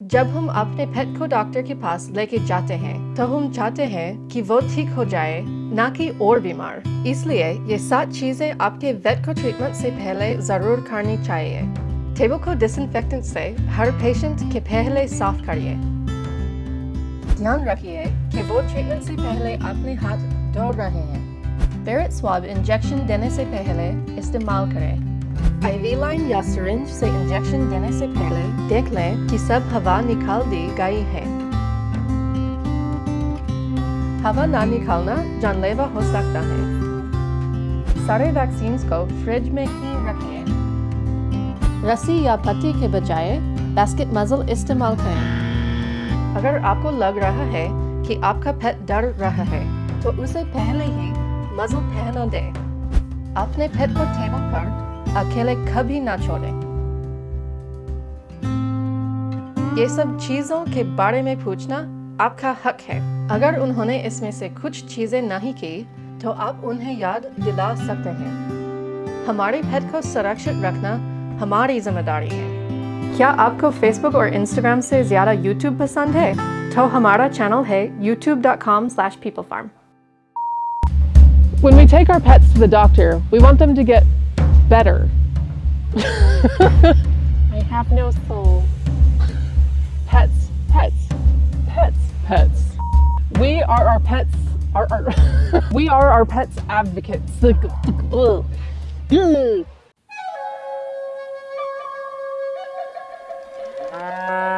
जब हम अपने पेट को डॉक्टर के पास लेके जाते हैं तो हम चाहते हैं कि वो ठीक हो जाए, ना कि और बीमार। इसलिए ये सात चीज़ें आपके वेट को ट्रीटमेंट से पहले ज़रूर करनी चाहिए। टेबल को डिसइंफेक्टेंट से हर पेशेंट के पहले साफ़ करिए। ध्यान रखिए कि वो ट्रीटमेंट से पहले अपने हाथ धो रहे हैं। पेरेट स्वाब इंजेक्शन देने से पहले इस्तेमाल करें। आईवी लाइन या सिरिंज से इंजेक्शन देने से पहले देख लें कि सब हवा निकाल दी गई है हवा ना निकालना जानलेवा हो सकता है सारे वैक्सीन को फ्रिज में ही रखें रस्सी या पत्ती के बजाय बास्केट मजल इस्तेमाल करें अगर आपको लग रहा है कि आपका पेट डर रहा है तो उसे पहले ही मजल पहना दें अपने पेट को टेबल पर अकेले कभी ना छोड़ें। ये सब चीज़ों के बारे में पूछना आपका हक है। अगर उन्होंने इसमें से कुछ चीज़ें नहीं की तो आप उन्हें याद दिला सकते हैं। हमारे पेट को सुरक्षित रखना हमारी ज़िम्मेदारी है। क्या आपको फेसबुक और इंस्टाग्राम से ज़्यादा यूट्यूब पसंद है? तो हमारा चैनल है youtube.com slash peoplefarm. When we take our pets to the doctor, we want them to get better. I have no soul. Pets, pets, pets, pets. We are our pets. Our, our we are our pets advocates. Uh...